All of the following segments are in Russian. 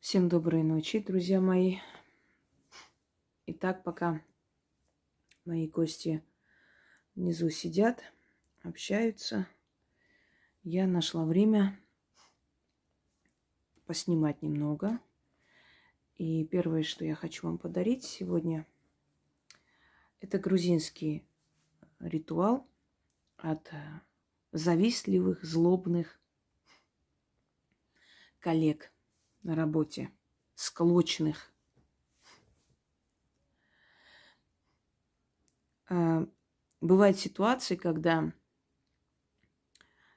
Всем доброй ночи, друзья мои. Итак, пока мои гости внизу сидят, общаются, я нашла время поснимать немного. И первое, что я хочу вам подарить сегодня, это грузинский ритуал от завистливых, злобных коллег – на работе, склочных. А, бывают ситуации, когда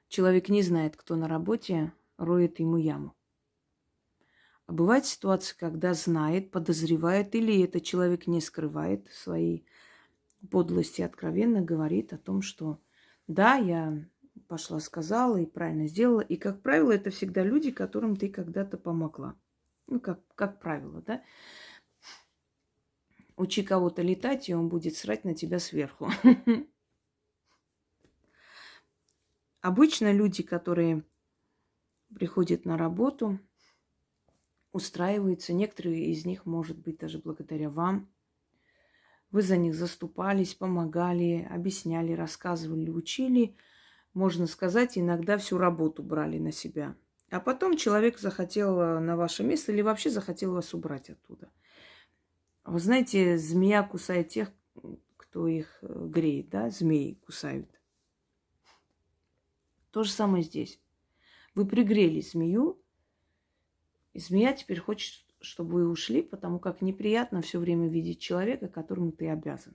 человек не знает, кто на работе, роет ему яму. А бывает ситуация, когда знает, подозревает, или этот человек не скрывает свои подлости, откровенно говорит о том, что да, я пошла, сказала и правильно сделала. И, как правило, это всегда люди, которым ты когда-то помогла. Ну, как, как правило, да. Учи кого-то летать, и он будет срать на тебя сверху. Обычно люди, которые приходят на работу, устраиваются, некоторые из них, может быть, даже благодаря вам. Вы за них заступались, помогали, объясняли, рассказывали, учили – можно сказать, иногда всю работу брали на себя. А потом человек захотел на ваше место или вообще захотел вас убрать оттуда. Вы знаете, змея кусает тех, кто их э, греет, да? Змеи кусают. То же самое здесь. Вы пригрели змею, и змея теперь хочет, чтобы вы ушли, потому как неприятно все время видеть человека, которому ты обязан.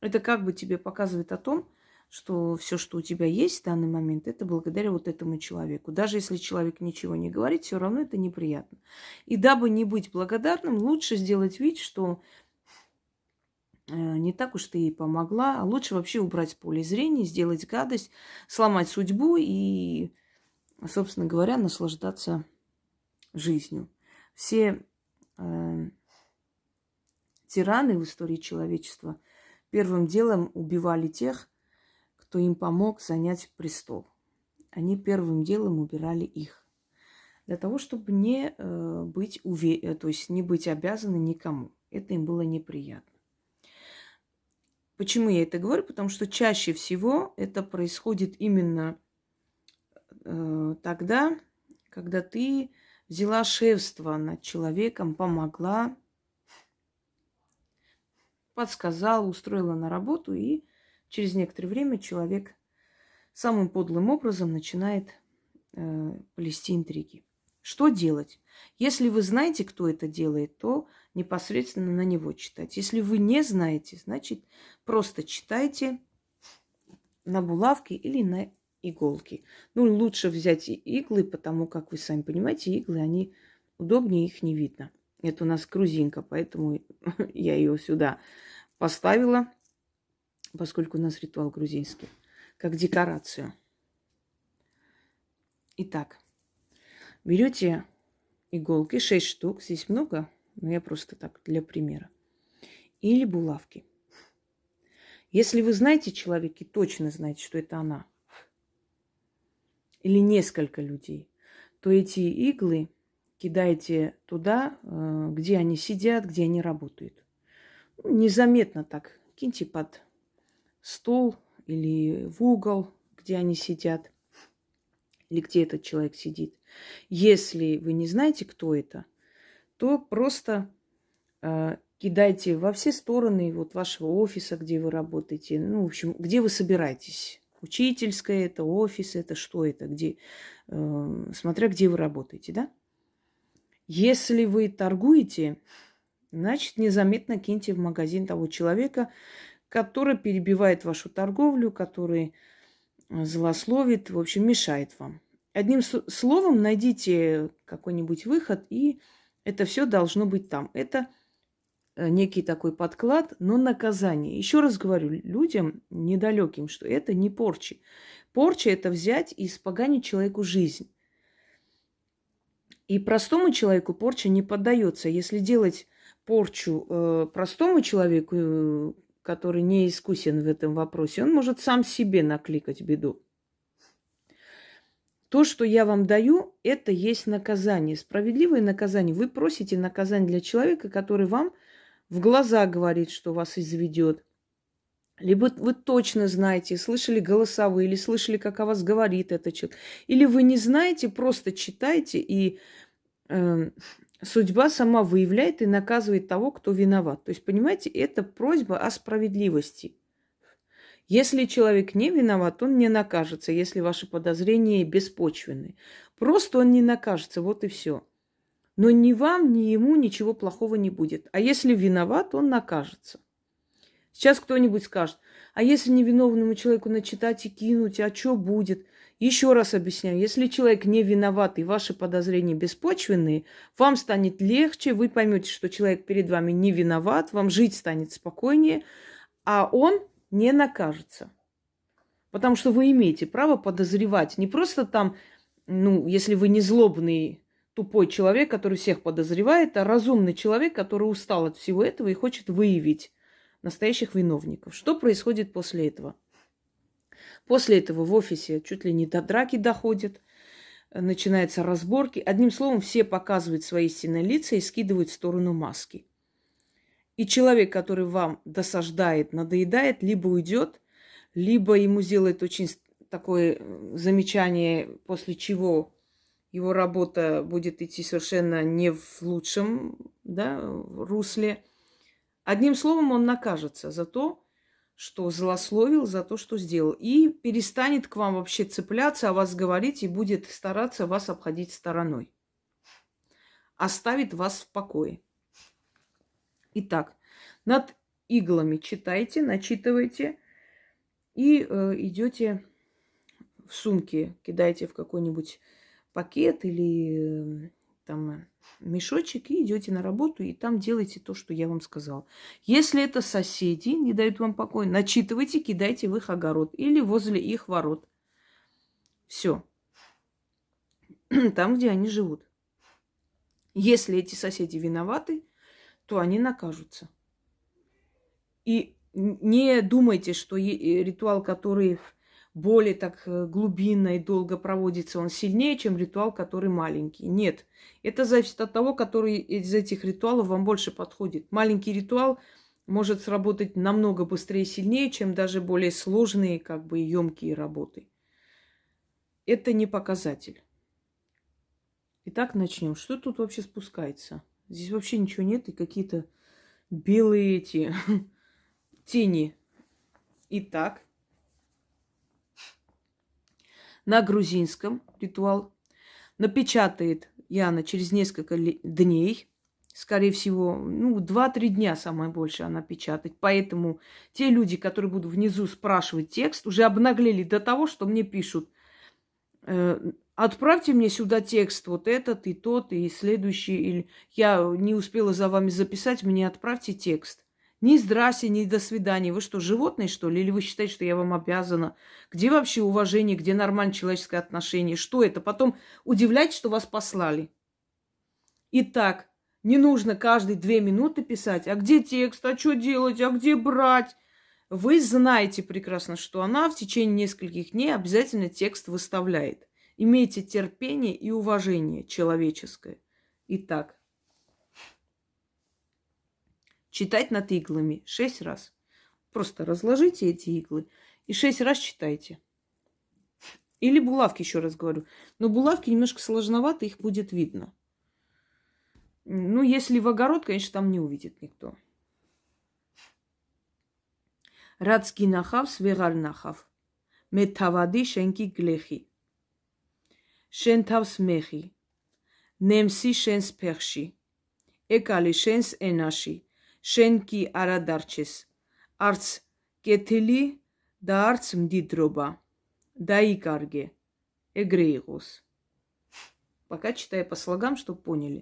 Это как бы тебе показывает о том, что все, что у тебя есть в данный момент, это благодаря вот этому человеку. Даже если человек ничего не говорит, все равно это неприятно. И дабы не быть благодарным, лучше сделать вид, что э, не так уж ты ей помогла, а лучше вообще убрать с поля зрения, сделать гадость, сломать судьбу и, собственно говоря, наслаждаться жизнью. Все э, тираны в истории человечества первым делом убивали тех, кто им помог занять престол. Они первым делом убирали их. Для того, чтобы не э, быть уве... Э, то есть не быть обязаны никому. Это им было неприятно. Почему я это говорю? Потому что чаще всего это происходит именно э, тогда, когда ты взяла шефство над человеком, помогла, подсказала, устроила на работу, и Через некоторое время человек самым подлым образом начинает э, плести интриги. Что делать? Если вы знаете, кто это делает, то непосредственно на него читать. Если вы не знаете, значит, просто читайте на булавке или на иголки. Ну, лучше взять иглы, потому как вы сами понимаете, иглы, они удобнее, их не видно. Это у нас грузинка, поэтому я ее сюда поставила поскольку у нас ритуал грузинский, как декорацию. Итак, берете иголки, 6 штук, здесь много, но я просто так для примера, или булавки. Если вы знаете человека и точно знаете, что это она, или несколько людей, то эти иглы кидаете туда, э, где они сидят, где они работают. Незаметно так киньте под стол или в угол, где они сидят, или где этот человек сидит. Если вы не знаете, кто это, то просто э, кидайте во все стороны вот вашего офиса, где вы работаете, ну, в общем, где вы собираетесь. Учительское это, офис это, что это, где, э, смотря где вы работаете, да? Если вы торгуете, значит, незаметно киньте в магазин того человека, который перебивает вашу торговлю, который э, злословит, в общем, мешает вам. Одним словом, найдите какой-нибудь выход, и это все должно быть там. Это э, некий такой подклад, но наказание. Еще раз говорю людям недалеким, что это не порчи. Порча – это взять и испоганить человеку жизнь. И простому человеку порча не поддается. Если делать порчу э, простому человеку, э, который не искусен в этом вопросе, он может сам себе накликать беду. То, что я вам даю, это есть наказание, справедливое наказание. Вы просите наказание для человека, который вам в глаза говорит, что вас изведет. Либо вы точно знаете, слышали голосовые, или слышали, как о вас говорит этот человек. Или вы не знаете, просто читайте, и судьба сама выявляет и наказывает того, кто виноват. То есть, понимаете, это просьба о справедливости. Если человек не виноват, он не накажется, если ваши подозрения беспочвенны. Просто он не накажется, вот и все. Но ни вам, ни ему ничего плохого не будет. А если виноват, он накажется. Сейчас кто-нибудь скажет, а если невиновному человеку начитать и кинуть, а что будет? Еще раз объясняю, если человек не виноват и ваши подозрения беспочвенные, вам станет легче, вы поймете, что человек перед вами не виноват, вам жить станет спокойнее, а он не накажется. Потому что вы имеете право подозревать. Не просто там, ну, если вы не злобный, тупой человек, который всех подозревает, а разумный человек, который устал от всего этого и хочет выявить настоящих виновников. Что происходит после этого? После этого в офисе чуть ли не до драки доходит, начинаются разборки. Одним словом, все показывают свои истинные лица и скидывают в сторону маски. И человек, который вам досаждает, надоедает, либо уйдет, либо ему сделает очень такое замечание, после чего его работа будет идти совершенно не в лучшем да, русле. Одним словом, он накажется за то, что злословил, за то, что сделал. И перестанет к вам вообще цепляться, о вас говорить и будет стараться вас обходить стороной. Оставит вас в покое. Итак, над иглами читайте, начитывайте и э, идете в сумке, кидаете в какой-нибудь пакет или э, там мешочек и идете на работу, и там делайте то, что я вам сказала. Если это соседи не дают вам покоя, начитывайте, кидайте в их огород или возле их ворот. Все. Там, где они живут. Если эти соседи виноваты, то они накажутся. И не думайте, что ритуал, который более так э, глубинно и долго проводится, он сильнее, чем ритуал, который маленький. Нет. Это зависит от того, который из этих ритуалов вам больше подходит. Маленький ритуал может сработать намного быстрее и сильнее, чем даже более сложные, как бы емкие работы. Это не показатель. Итак, начнем. Что тут вообще спускается? Здесь вообще ничего нет, и какие-то белые эти тени. Итак, на грузинском ритуал напечатает Яна через несколько дней, скорее всего, ну, 2-3 дня самое больше она печатает. Поэтому те люди, которые будут внизу спрашивать текст, уже обнаглели до того, что мне пишут, э, Отправьте мне сюда текст, вот этот и тот, и следующий. Или я не успела за вами записать, мне отправьте текст. Ни здрасте, ни до свидания. Вы что, животные, что ли? Или вы считаете, что я вам обязана? Где вообще уважение, где нормальное человеческое отношение? Что это? Потом удивляйтесь, что вас послали. Итак, не нужно каждые две минуты писать, а где текст, а что делать, а где брать? Вы знаете прекрасно, что она в течение нескольких дней обязательно текст выставляет. Имейте терпение и уважение человеческое. Итак, читать над иглами шесть раз. Просто разложите эти иглы и шесть раз читайте. Или булавки, еще раз говорю. Но булавки немножко сложновато, их будет видно. Ну, если в огород, конечно, там не увидит никто. Радский нахав, свегар нахав. Метавады шенки глехи. Шентав смехи. Немси шенс перши. Экали шенс энаши. შენ კი არა დარჩეს არც კეთილი და არც მდიდრობა დაიკარგე ეგრე იყოს пока читаю по слогам чтобы поняли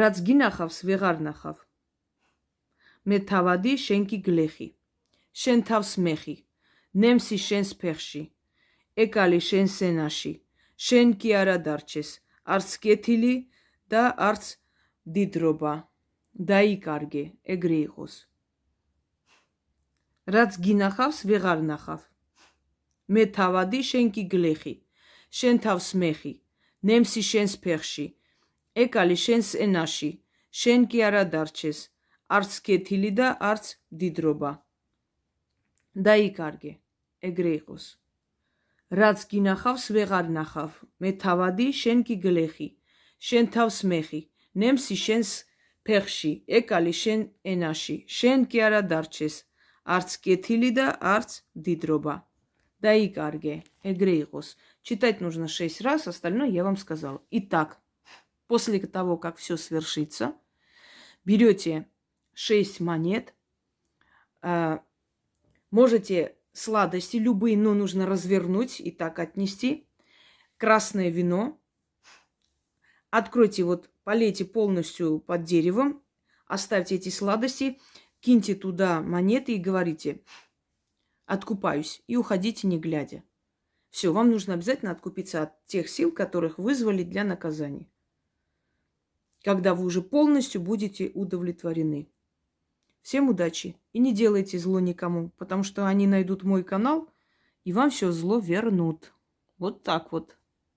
რაც გინახავს ვეღარ ნახავ მე თავადი შენ კი გლეხი შენ თავს მეხი ნემსი შენს ფეხში ეკალი შენ სენაში შენ კი არა დარჩეს არც კეთილი და არც დიდრობა. დაიკარგე ეგრე იყოს. რაც გინახავს ვეღარ ნახავ. მე თავადი შენ კი გლეხი. შენ თავს მეხი. ნემსი შენს ფეხში. ეკალი შენს ენაში. შენ კი არა დარჩეს. არც კეთილი და არც დიდრობა. დაიკარგე ეგრე იყოს. რაც გინახავს ვეღარ ნახავ. მე თავადი შენ კი გლეხი. შენ თავს მეხი ნემსი შენს ფეხში ეკალი შენ ენაში შენ კი არა დარჩეს არც კეთილი და არც დიდრობა დაიკარგე ეგრე იყოს читать нужно 6 раз остальное я вам сказал итак после того как все свершится берете 6 монет а, можете сладости любые, но нужно развернуть и так отнести. Красное вино. Откройте, вот полейте полностью под деревом, оставьте эти сладости, киньте туда монеты и говорите, откупаюсь, и уходите не глядя. Все, вам нужно обязательно откупиться от тех сил, которых вызвали для наказания. Когда вы уже полностью будете удовлетворены. Всем удачи и не делайте зло никому, потому что они найдут мой канал и вам все зло вернут. Вот так вот.